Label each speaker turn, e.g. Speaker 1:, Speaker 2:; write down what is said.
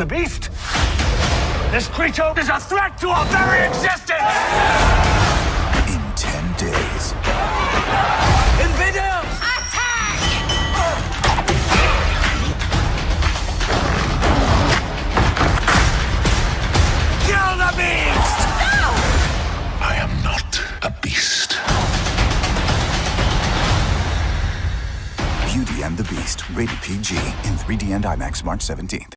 Speaker 1: The beast? This creature is a threat to our very existence!
Speaker 2: In 10 days.
Speaker 1: Invaders! attack. Kill the beast! No.
Speaker 2: I am not a beast. Beauty and the Beast. Rated PG. In 3D and IMAX March 17th.